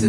¿Se